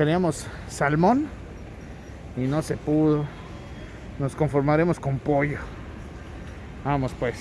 queríamos salmón y no se pudo. Nos conformaremos con pollo. Vamos pues.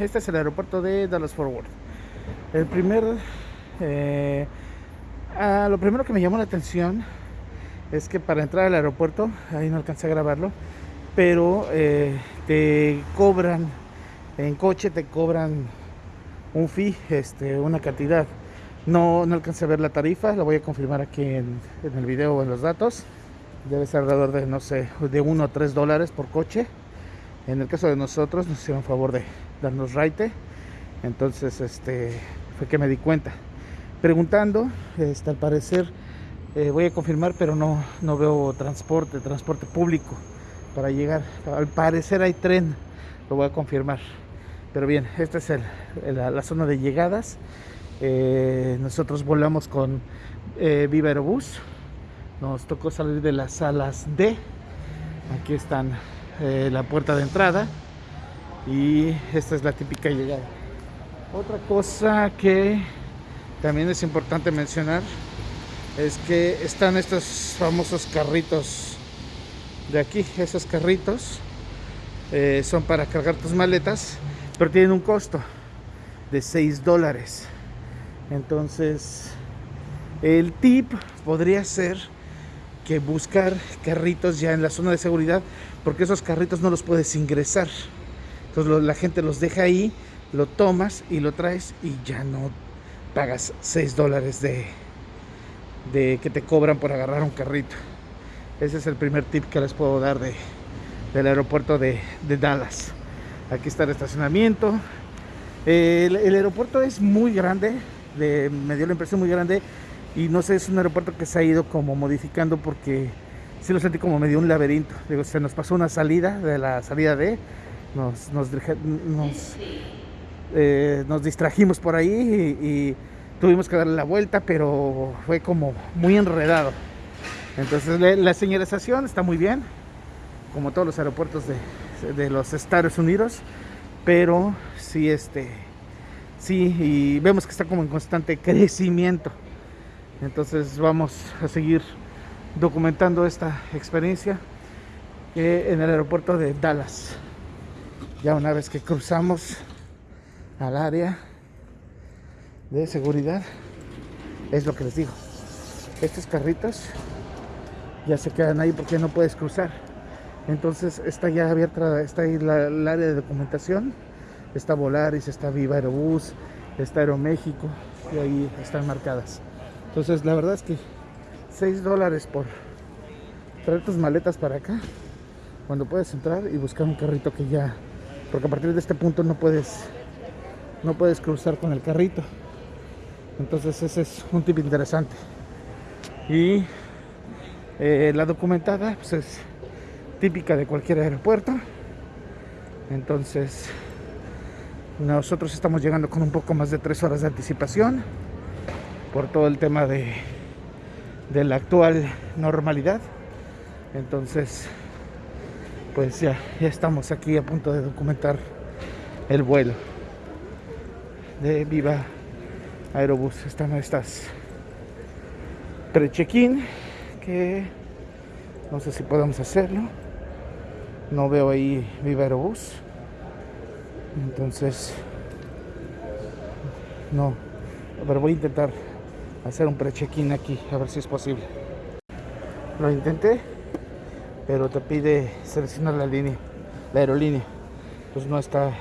Este es el aeropuerto de Dallas Fort Worth. El primer, eh, ah, lo primero que me llamó la atención es que para entrar al aeropuerto, ahí no alcancé a grabarlo, pero eh, te cobran, en coche te cobran un fee, este, una cantidad. No, no alcancé a ver la tarifa, la voy a confirmar aquí en, el video o en los datos. Debe ser alrededor de, no sé, de 1 o 3 dólares por coche. En el caso de nosotros nos hicieron favor de darnos raite. Entonces, este, fue que me di cuenta. Preguntando, este, al parecer, eh, voy a confirmar, pero no, no veo transporte, transporte público para llegar. Al parecer hay tren, lo voy a confirmar. Pero bien, esta es el, la, zona de llegadas. Eh, nosotros volamos con eh, Viva Aerobús. Nos tocó salir de las salas D. Aquí están eh, la puerta de entrada y esta es la típica llegada. Otra cosa que también es importante mencionar es que están estos famosos carritos de aquí. Esos carritos eh, son para cargar tus maletas pero tienen un costo de 6 dólares. Entonces el tip podría ser que buscar carritos ya en la zona de seguridad porque esos carritos no los puedes ingresar entonces la gente los deja ahí lo tomas y lo traes y ya no pagas 6 dólares de, que te cobran por agarrar un carrito. Ese es el primer tip que les puedo dar de, del aeropuerto de, Dallas. Aquí está el estacionamiento. El, el aeropuerto es muy grande de, me dio la impresión muy grande y no sé, es un aeropuerto que se ha ido como modificando porque sí lo sentí como medio un laberinto. Se nos pasó una salida de la salida de, nos, nos, eh, nos distrajimos por ahí y, tuvimos que darle la vuelta, pero fue como muy enredado. Entonces la señalización está muy bien, como todos los aeropuertos de, de los Estados Unidos, pero sí, este, sí, y vemos que está como en constante crecimiento. Entonces vamos a seguir documentando esta experiencia en el aeropuerto de Dallas. Ya una vez que cruzamos al área de seguridad, es lo que les digo. Estos carritos ya se quedan ahí porque no puedes cruzar. Entonces está ya abierta, está ahí la, el área de documentación. Está Volaris, está Viva Aerobús, está Aeroméxico y ahí están marcadas. Entonces la verdad es que 6 dólares por traer tus maletas para acá cuando puedes entrar y buscar un carrito que ya porque a partir de este punto no puedes no puedes cruzar con el carrito. Entonces ese es un tip interesante. Y eh, la documentada pues es típica de cualquier aeropuerto. Entonces nosotros estamos llegando con un poco más de tres horas de anticipación por todo el tema de, de la actual normalidad. Entonces, pues ya, ya estamos aquí a punto de documentar el vuelo de Viva Aerobús. Están estas pre-check-in que no sé si podemos hacerlo. No veo ahí Viva Aerobús. Entonces, no, pero voy a intentar hacer un pre-check-in aquí, a ver si es posible. Lo intenté, pero te pide seleccionar la línea, la aerolínea. Pues no está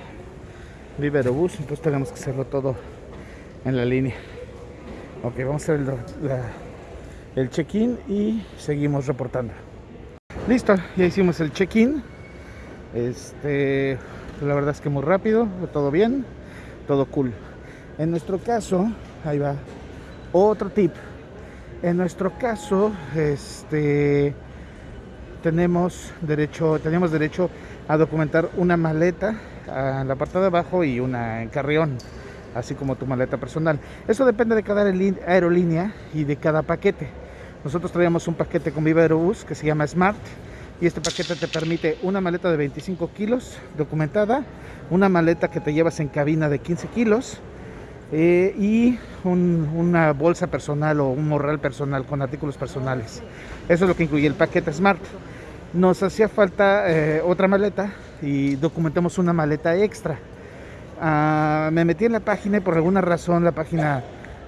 Viva Aerobús, entonces tenemos que hacerlo todo en la línea. Ok, vamos a hacer el, el check-in y seguimos reportando. Listo, ya hicimos el check-in. Este, la verdad es que muy rápido, todo bien, todo cool. En nuestro caso, ahí va, otro tip. En nuestro caso, este, tenemos derecho, tenemos derecho a documentar una maleta en la parte de abajo y una en carrión, así como tu maleta personal. Eso depende de cada aerolínea y de cada paquete. Nosotros traíamos un paquete con Viva Aerobus que se llama Smart y este paquete te permite una maleta de 25 kilos documentada, una maleta que te llevas en cabina de 15 kilos eh, y una bolsa personal o un morral personal con artículos personales. Eso es lo que incluye el paquete Smart. Nos hacía falta eh, otra maleta y documentamos una maleta extra. Ah, me metí en la página y por alguna razón la página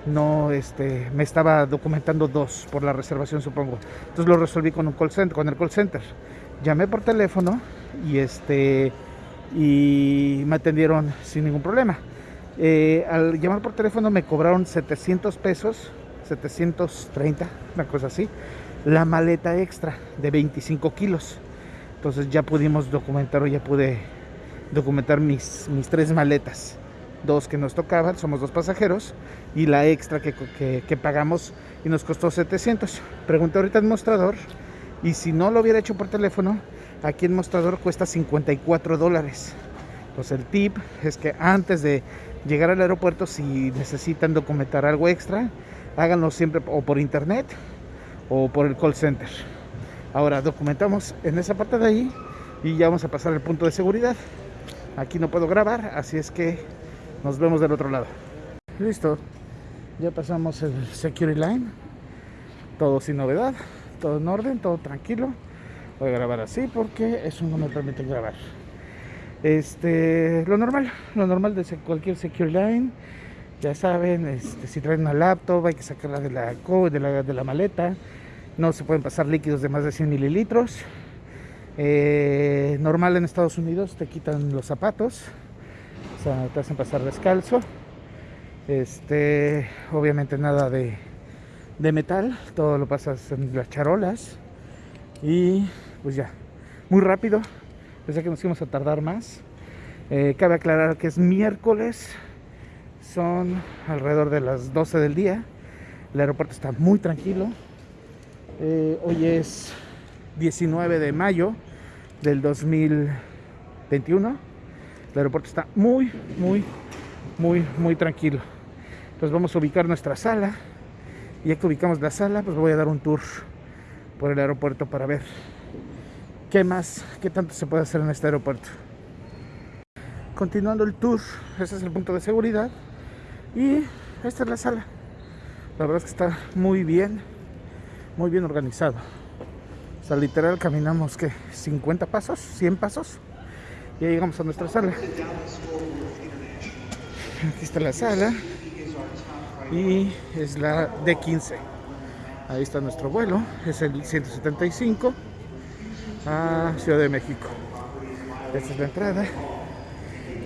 no este, me estaba documentando dos por la reservación supongo. Entonces lo resolví con un call center, con el call center. Llamé por teléfono y este y me atendieron sin ningún problema. Eh, al llamar por teléfono me cobraron 700 pesos, 730, una cosa así, la maleta extra de 25 kilos. Entonces ya pudimos documentar o ya pude documentar mis, mis tres maletas dos que nos tocaban, somos dos pasajeros, y la extra que, que, pagamos y nos costó 700. Pregunté ahorita en mostrador, y si no lo hubiera hecho por teléfono, aquí en mostrador cuesta 54 dólares. Pues el tip es que antes de llegar al aeropuerto, si necesitan documentar algo extra, háganlo siempre o por internet o por el call center. Ahora documentamos en esa parte de ahí y ya vamos a pasar al punto de seguridad. Aquí no puedo grabar, así es que nos vemos del otro lado. Listo. Ya pasamos el security line. Todo sin novedad. Todo en orden, todo tranquilo. Voy a grabar así porque eso no me permite grabar. Este, lo normal, lo normal de cualquier security line. Ya saben, este, si traen una laptop hay que sacarla de la, de la, de la maleta. No se pueden pasar líquidos de más de 100 mililitros. Eh, normal en Estados Unidos te quitan los zapatos te hacen pasar descalzo. Este, obviamente nada de, de metal, todo lo pasas en las charolas. Y pues ya, muy rápido. Pensé que nos íbamos a tardar más. Eh, cabe aclarar que es miércoles, son alrededor de las 12 del día. El aeropuerto está muy tranquilo. Eh, hoy es 19 de mayo del 2021 el aeropuerto está muy, muy, muy, muy tranquilo. Entonces vamos a ubicar nuestra sala. Y ya que ubicamos la sala, pues voy a dar un tour por el aeropuerto para ver qué más, qué tanto se puede hacer en este aeropuerto. Continuando el tour, ese es el punto de seguridad. Y esta es la sala. La verdad es que está muy bien, muy bien organizado. O sea, literal caminamos que 50 pasos, 100 pasos ya llegamos a nuestra sala. Aquí está la sala. Y es la D15. Ahí está nuestro vuelo. Es el 175 a Ciudad de México. Esta es la entrada.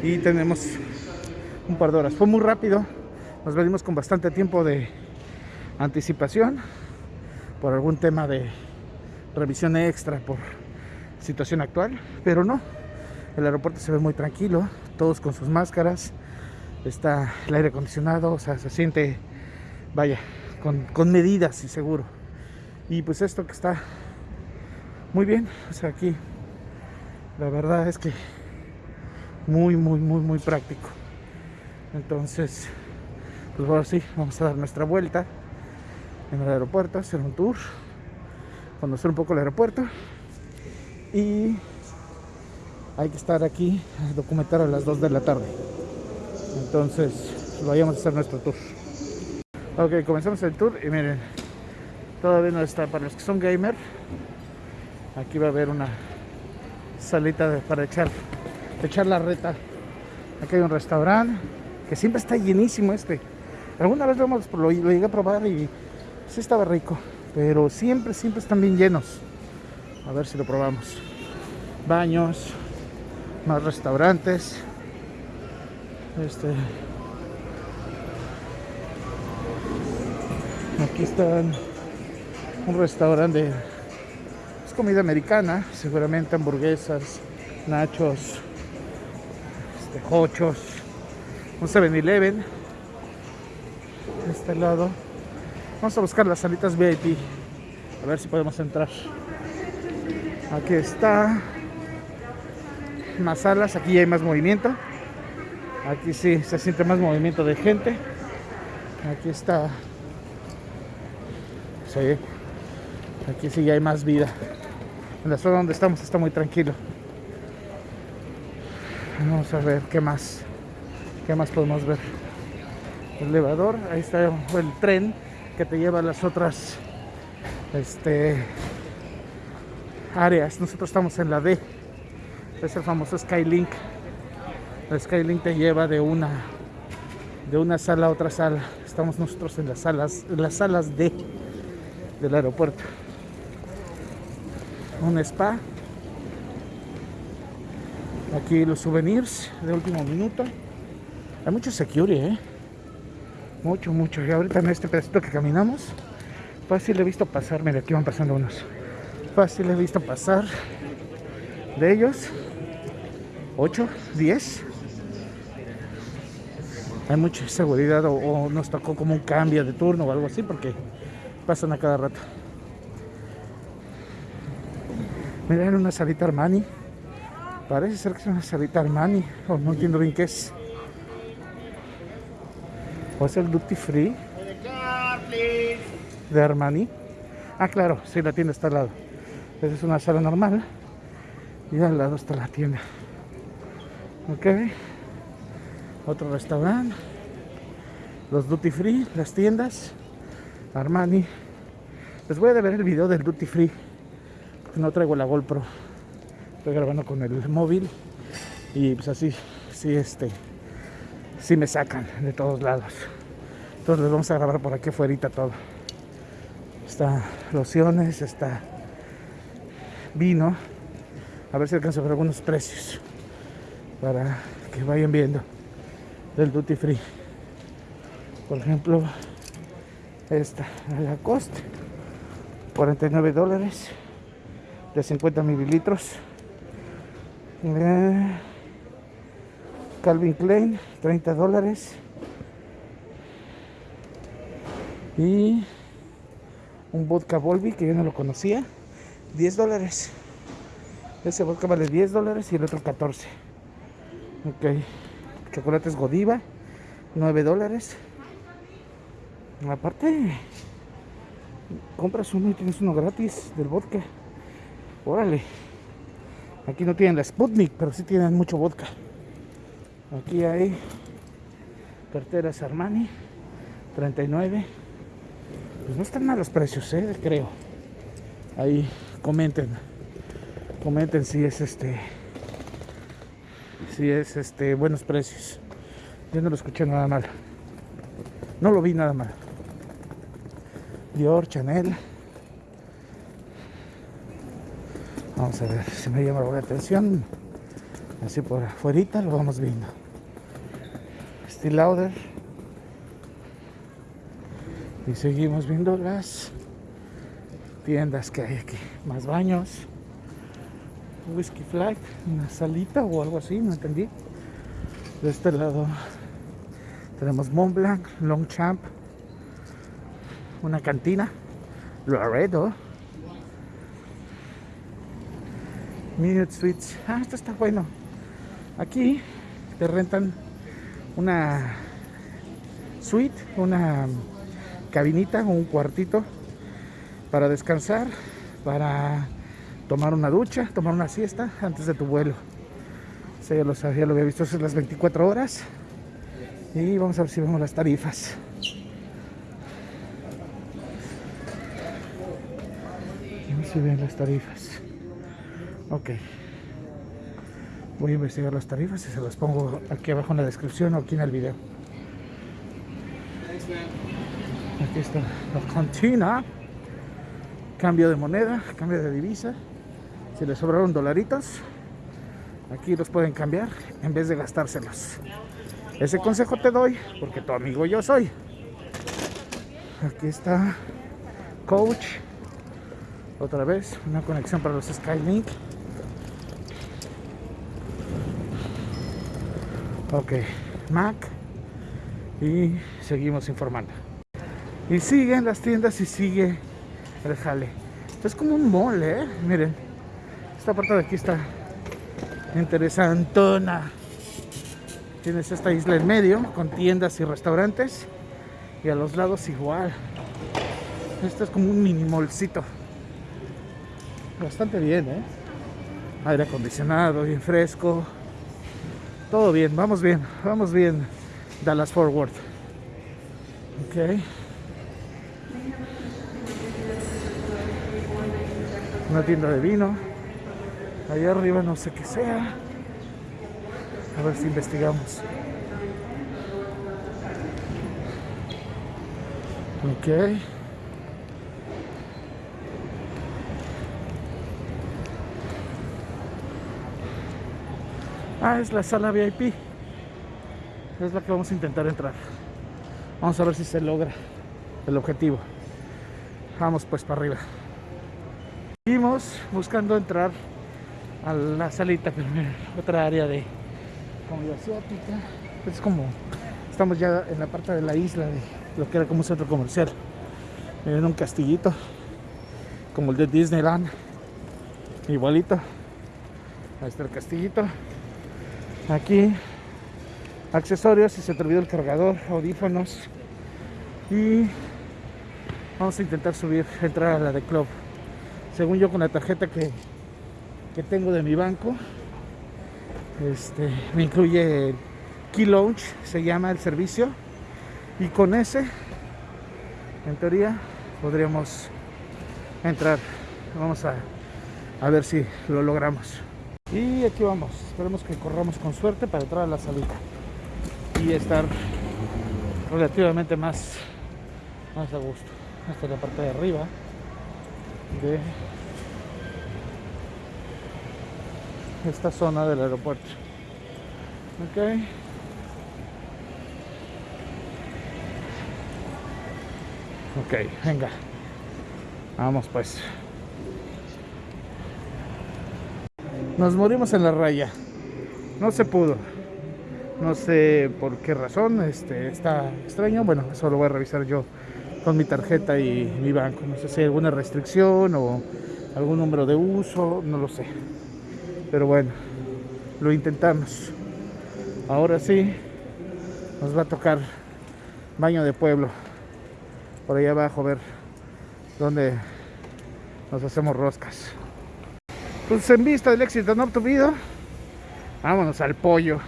Y tenemos un par de horas. Fue muy rápido. Nos venimos con bastante tiempo de anticipación por algún tema de revisión extra por situación actual, pero no, el aeropuerto se ve muy tranquilo, todos con sus máscaras. Está el aire acondicionado, o sea, se siente, vaya, con, medidas y seguro. Y pues esto que está muy bien, o sea, aquí la verdad es que muy, muy, muy, muy práctico. Entonces, pues ahora sí, vamos a dar nuestra vuelta en el aeropuerto, hacer un tour, conocer un poco el aeropuerto y hay que estar aquí a documentar a las 2 de la tarde. Entonces, vayamos a hacer nuestro tour. Ok, comenzamos el tour y miren, todavía no está para los que son gamer. Aquí va a haber una salita para echar, echar la reta. Aquí hay un restaurante que siempre está llenísimo este. Alguna vez lo, hemos, lo, llegué a probar y sí estaba rico, pero siempre, siempre están bien llenos. A ver si lo probamos. Baños, más restaurantes este Aquí está un restaurante de es comida americana, seguramente hamburguesas, nachos, este, hochos, un 7-Eleven. De este lado. Vamos a buscar las salitas VIP. A ver si podemos entrar. Aquí está. Más salas, aquí ya hay más movimiento. Aquí sí se siente más movimiento de gente. Aquí está. Sí. Aquí sí ya hay más vida. En la zona donde estamos está muy tranquilo. Vamos a ver qué más. ¿Qué más podemos ver? El elevador, ahí está el tren que te lleva a las otras este, áreas. Nosotros estamos en la D. Es el famoso Skylink. El Skylink te lleva de una de una sala a otra sala. Estamos nosotros en las salas, en las salas D del aeropuerto. Un spa. Aquí los souvenirs de último minuto. Hay mucho security, ¿eh? Mucho, mucho. Y ahorita en este pedacito que caminamos, fácil he visto pasar. Mira, aquí van pasando unos. Fácil he visto pasar de ellos 8, 10 hay mucha seguridad o, nos tocó como un cambio de turno o algo así porque pasan a cada rato. Miren una salita Armani. Parece ser que es una salita Armani o no entiendo bien qué es. Es el duty free de Armani. Ah, claro, sí, la tienda está al lado. Esa es una sala normal y al lado está la tienda. Ok otro restaurante, los duty free, las tiendas, Armani. Les voy a ver el video del duty free, no traigo la GoPro, estoy grabando con el móvil y pues así, sí, este, sí me sacan de todos lados. Entonces les vamos a grabar por aquí afuera todo. Está lociones, está vino. A ver si alcanzo ver algunos precios para que vayan viendo del duty free. Por ejemplo, esta, la cost 49 dólares de 50 mililitros. Calvin Klein, 30 dólares. Y un vodka Volvi que yo no lo conocía, 10 dólares. Ese vodka vale 10 dólares y el otro 14. Ok chocolates Godiva, 9 dólares. Aparte, compras uno y tienes uno gratis del vodka. Órale. Aquí no tienen la Sputnik, pero sí tienen mucho vodka. Aquí hay carteras Armani, 39. Pues no están malos precios, ¿eh? creo. Ahí comenten. Comenten si es este si es este buenos precios. Yo no lo escuché nada mal. No lo vi nada mal. Dior, Chanel. Vamos a ver si me llama la atención. Así por afuera lo vamos viendo. Steel Lauder. Y seguimos viendo las tiendas que hay aquí. Más baños. Whiskey Flag, una salita o algo así, no entendí. De este lado tenemos Mont Blanc, Longchamp, una cantina, Laredo, Minute Suites. Ah, esto está bueno. Aquí te rentan una suite, una cabinita o un cuartito para descansar, para tomar una ducha, tomar una siesta antes de tu vuelo. O ya lo sabía, lo había visto hace las 24 horas. Y vamos a ver si vemos las tarifas. Vamos a ver las tarifas. Ok. Voy a investigar las tarifas y se las pongo aquí abajo en la descripción o aquí en el video. Aquí está la cantina. Cambio de moneda, cambio de divisa. Si les sobraron dolaritos, aquí los pueden cambiar en vez de gastárselos. Ese consejo te doy porque tu amigo yo soy. Aquí está Coach. Otra vez, una conexión para los Skylink. Ok, Mac. Y seguimos informando. Y siguen las tiendas y sigue el jale. Es como un mall, ¿eh? Miren. Esta parte de aquí está interesantona. Tienes esta isla en medio con tiendas y restaurantes. Y a los lados igual. Esto es como un mini molcito. Bastante bien, ¿eh? Aire acondicionado, bien fresco. Todo bien, vamos bien, vamos bien. Dallas Forward. Ok. Una tienda de vino. Allá arriba no sé qué sea. A ver si investigamos. Ok. Ah, es la sala VIP. Es la que vamos a intentar entrar. Vamos a ver si se logra el objetivo. Vamos pues para arriba. Seguimos buscando entrar a la salita, pero otra área de comida asiática. Es como, estamos ya en la parte de la isla de lo que era como un centro comercial. En un castillito, como el de Disneyland. Igualito. Ahí está el castillito. Aquí, accesorios, si se te olvidó el cargador, audífonos. Y vamos a intentar subir, entrar a la de club. Según yo con la tarjeta que, que tengo de mi banco este, me incluye Key Launch, se llama el servicio. Y con ese en teoría podríamos entrar. Vamos a, a ver si lo logramos y aquí vamos esperemos que corramos con suerte para entrar a la salida y estar relativamente más más a gusto esta es la parte de arriba de esta zona del aeropuerto. Ok. Ok, venga. Vamos pues. Nos morimos en la raya. No se pudo. No sé por qué razón. Este está extraño. Bueno, eso lo voy a revisar yo con mi tarjeta y mi banco. No sé si hay alguna restricción o algún número de uso. No lo sé. Pero bueno, lo intentamos. Ahora sí, nos va a tocar baño de pueblo. Por ahí abajo, a ver dónde nos hacemos roscas. Pues en vista del éxito no obtuvido, vámonos al pollo.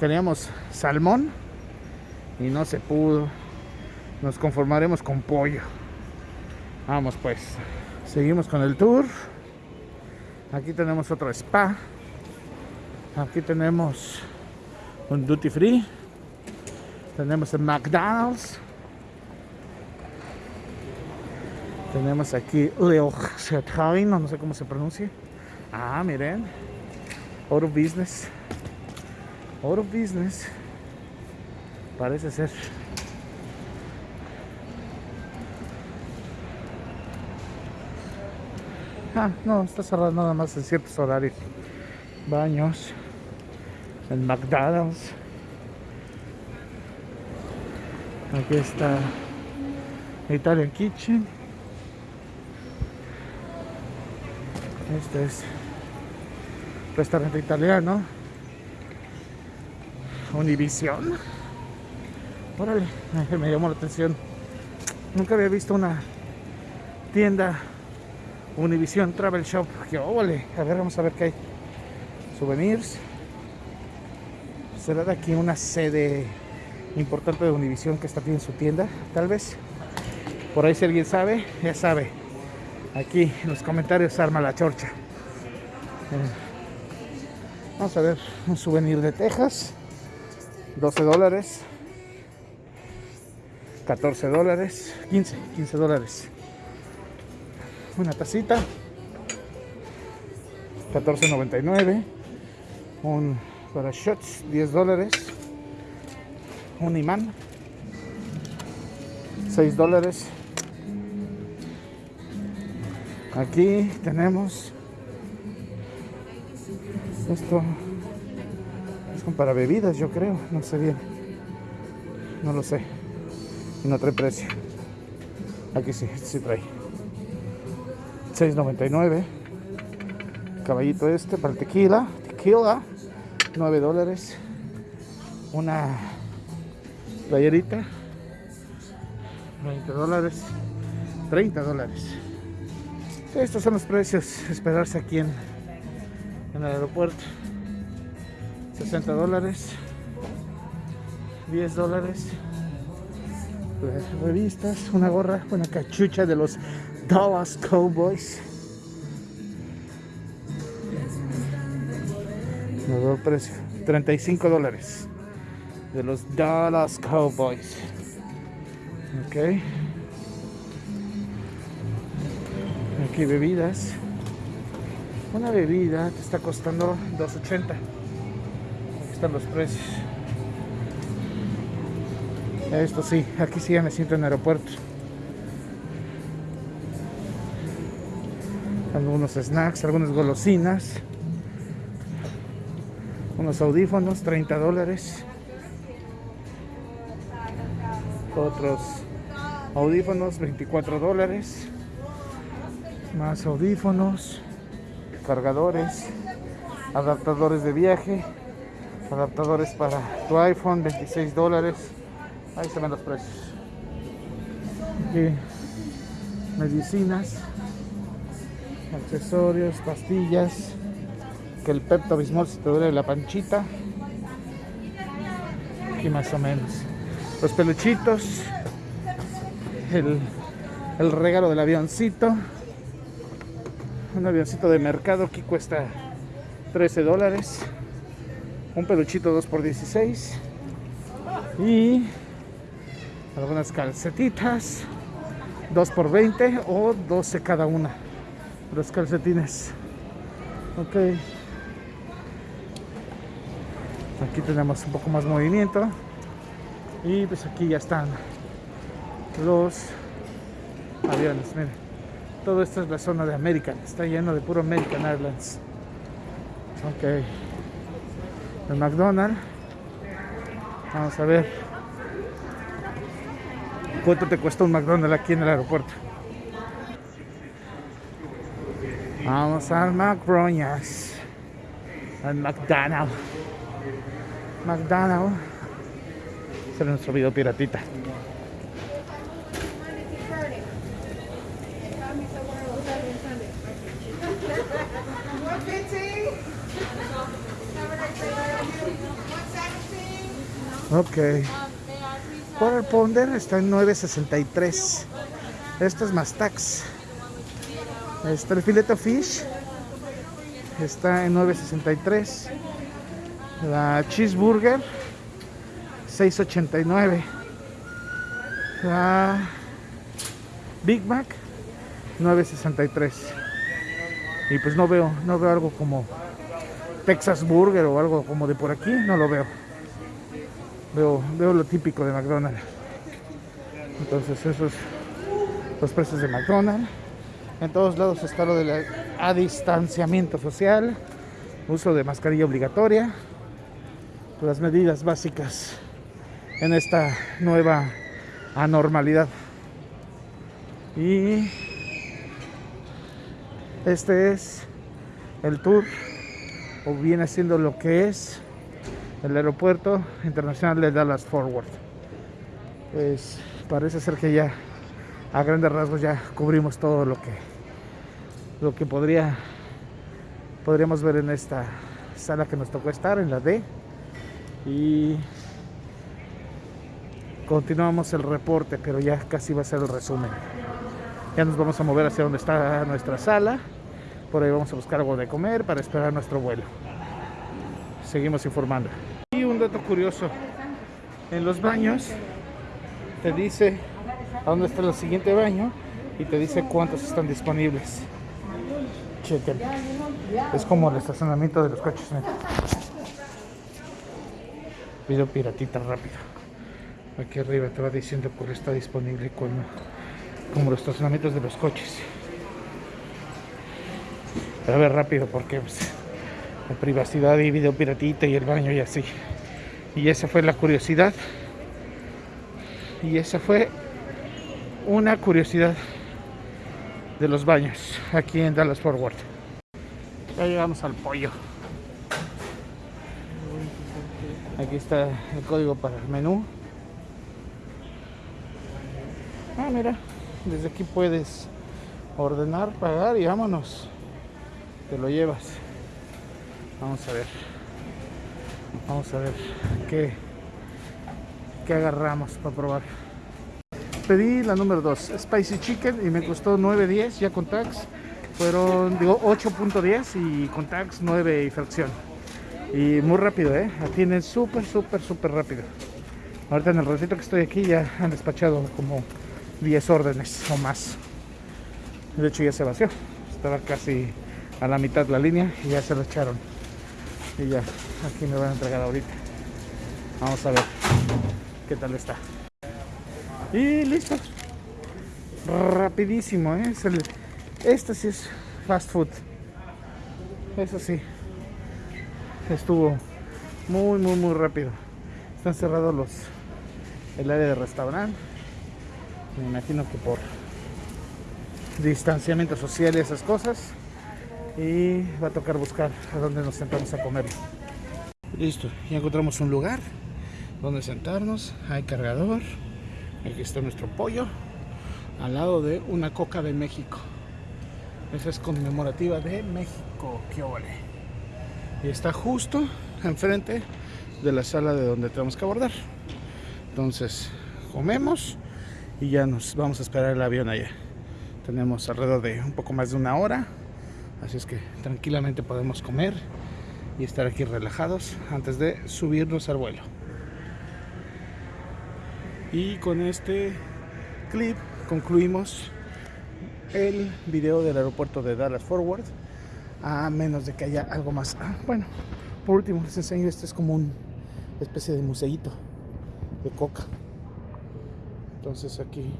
Teníamos salmón y no se pudo. Nos conformaremos con pollo. Vamos pues. Seguimos con el tour. Aquí tenemos otro spa. Aquí tenemos un duty free. Tenemos el McDonald's. Tenemos aquí Leo no, no sé cómo se pronuncia. Ah, miren. Oro Business. Oro Business. Parece ser. Ah, no, está cerrado nada más en ciertos horarios. Baños. En McDonald's. Aquí está Italian Kitchen. Este es restaurante italiano. Univision. Órale, me llamó la atención. Nunca había visto una tienda Univision Travel Shop. Que óvole. A ver, vamos a ver qué hay. Souvenirs. ¿Será de aquí una sede importante de Univision que está aquí en su tienda? Tal vez. Por ahí si alguien sabe, ya sabe. Aquí en los comentarios arma la chorcha. Eh, vamos a ver un souvenir de Texas. 12 dólares. 14 dólares. 15, 15 dólares una tacita 14.99 un para shots 10 dólares un imán 6 dólares. Aquí tenemos esto es como para bebidas, yo creo, no sé bien. No lo sé. no trae precio. Aquí sí, sí trae. 6.99. Caballito este para tequila. Tequila. 9 dólares. Una playerita. 20 dólares. 30 dólares. Estos son los precios. Esperarse aquí en, en el aeropuerto. 60 dólares. 10 dólares. Revistas, una gorra, una cachucha de los Dallas Cowboys. Nuevo precio, 35 dólares de los Dallas Cowboys. Ok. Aquí bebidas. Una bebida te está costando 2.80. Aquí están los precios. Esto sí, aquí sí ya me siento en aeropuerto. Algunos snacks, algunas golosinas. Unos audífonos, 30 dólares. Otros audífonos, 24 dólares. Más audífonos, cargadores, adaptadores de viaje, adaptadores para tu iPhone, 26 dólares. Ahí se ven los precios. Aquí, medicinas, accesorios, pastillas, que el Pepto Bismol si te duele la panchita. Aquí más o menos. Los peluchitos, el, el regalo del avioncito. Un avioncito de mercado que cuesta 13 dólares. Un peluchito 2 por 16 y algunas calcetitas 2 por 20 o 12 cada una. Los calcetines. Ok. Aquí tenemos un poco más movimiento. Y pues aquí ya están los aviones miren todo esto es la zona de American está lleno de puro American Airlines ok el McDonald's vamos a ver ¿Cuánto te cuesta un McDonald's aquí en el aeropuerto? Vamos al McDonald's. Al McDonald's. McDonald's. Este es nuestro video piratita. Ok. Quarter Pounder está en 9.63. Esto es más tax. Está el fileto fish. Está en 9.63. La cheeseburger 6.89. La Big Mac 9.63. Y pues no veo, no veo algo como Texas Burger o algo como de por aquí, no lo veo. Veo, veo lo típico de McDonald's. Entonces esos los precios de McDonald's. En todos lados está lo del distanciamiento social, uso de mascarilla obligatoria, las medidas básicas en esta nueva anormalidad. Y este es el tour, o viene siendo lo que es el aeropuerto internacional de Dallas Forward. Pues parece ser que ya a grandes rasgos ya cubrimos todo lo que lo que podría podríamos ver en esta sala que nos tocó estar en la D. Y continuamos el reporte pero ya casi va a ser el resumen. Ya nos vamos a mover hacia donde está nuestra sala. Por ahí vamos a buscar algo de comer para esperar nuestro vuelo. Seguimos informando un dato curioso. En los baños te dice a dónde está el siguiente baño y te dice cuántos están disponibles. Chequen. Es como el estacionamiento de los coches. Video piratita rápido. aquí arriba te va diciendo cuál está disponible como los estacionamientos de los coches a ver rápido porque pues, la privacidad y video piratita y el baño y así y esa fue la curiosidad. Y esa fue una curiosidad de los baños aquí en Dallas Forward ya llegamos al pollo. Aquí está el código para el menú. Ah mira desde aquí puedes ordenar pagar y vámonos. Te lo llevas. Vamos a ver vamos a ver qué qué agarramos para probar. Pedí la número 2 spicy chicken y me costó 9.10 ya con tax. Fueron digo 8.10 y con tax 9 y fracción. Y muy rápido eh atienden súper súper súper rápido. Ahorita en el ratito que estoy aquí ya han despachado como 10 órdenes o más. De hecho ya se vació. Estaba casi a la mitad de la línea y ya se lo echaron y ya aquí me van a entregar ahorita. Vamos a ver qué tal está. Y listo. Rapidísimo ¿eh? es el, este sí es fast food. Eso sí. Estuvo muy muy muy rápido. Están cerrados los el área de restaurante. Me imagino que por distanciamiento social y esas cosas y va a tocar buscar a dónde nos sentamos a comer. Listo ya encontramos un lugar donde sentarnos. Hay cargador. Aquí está nuestro pollo al lado de una coca de México. Esa es conmemorativa de México qué ole. Y está justo enfrente de la sala de donde tenemos que abordar. Entonces comemos y ya nos vamos a esperar el avión allá. Tenemos alrededor de un poco más de una hora así es que tranquilamente podemos comer y estar aquí relajados antes de subirnos al vuelo. Y con este clip concluimos el video del aeropuerto de Dallas Forward a menos de que haya algo más. Ah, bueno por último les enseño este es como una especie de museito de coca. Entonces aquí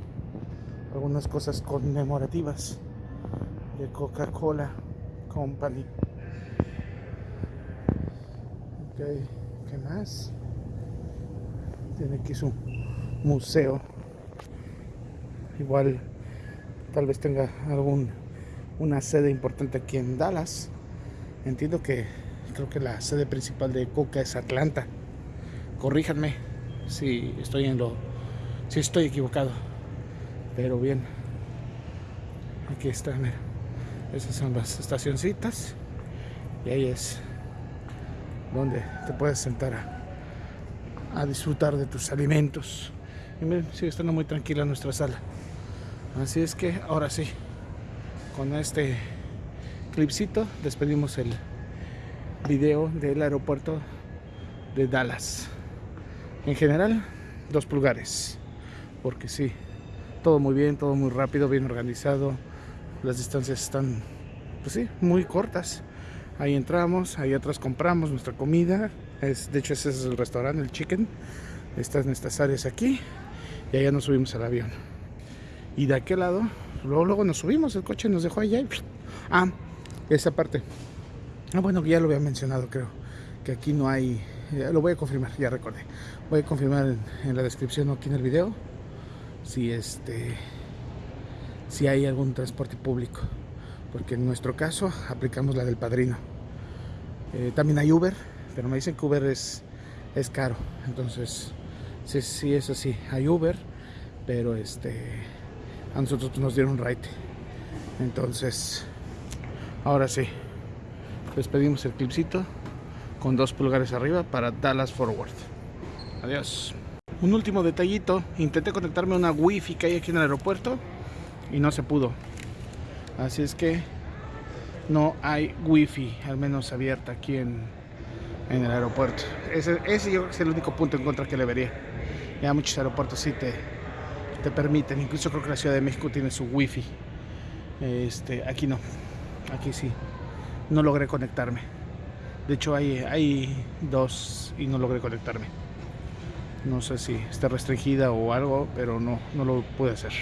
algunas cosas conmemorativas de Coca-Cola Company. Ok, ¿qué más? Tiene aquí su museo. Igual tal vez tenga algún una sede importante aquí en Dallas. Entiendo que creo que la sede principal de Coca es Atlanta. Corríjanme si estoy en lo si estoy equivocado. Pero bien. Aquí está, mira. Esas son las estacioncitas. Y ahí es donde te puedes sentar a, disfrutar de tus alimentos. Y miren, sigue estando muy tranquila nuestra sala. Así es que ahora sí, con este clipcito despedimos el video del aeropuerto de Dallas. En general, dos pulgares. Porque sí, todo muy bien, todo muy rápido, bien organizado las distancias están, pues sí, muy cortas. Ahí entramos, ahí atrás compramos nuestra comida. Es, de hecho, ese es el restaurante, el chicken. Están estas áreas aquí. Y allá nos subimos al avión. Y de aquel lado, luego, luego nos subimos, el coche nos dejó allá. ah, esa parte. Ah, bueno, ya lo había mencionado, creo. Que aquí no hay. lo voy a confirmar, ya recordé. Voy a confirmar en, la descripción aquí en el video. Si este si hay algún transporte público, porque en nuestro caso aplicamos la del padrino. Eh, también hay Uber, pero me dicen que Uber es, es caro, entonces sí, sí, eso sí, hay Uber, pero este a nosotros nos dieron right. Entonces, ahora sí, despedimos el clipcito con dos pulgares arriba para Dallas Forward. Adiós. Un último detallito, intenté conectarme a una wifi que hay aquí en el aeropuerto y no se pudo. Así es que no hay wifi, al menos abierta aquí en, en el aeropuerto. Ese, ese, yo creo que es el único punto en contra que le vería. Ya muchos aeropuertos sí te, te permiten, incluso creo que la Ciudad de México tiene su wifi. Este, aquí no, aquí sí. No logré conectarme. De hecho hay, hay dos y no logré conectarme. No sé si está restringida o algo, pero no, no lo pude hacer.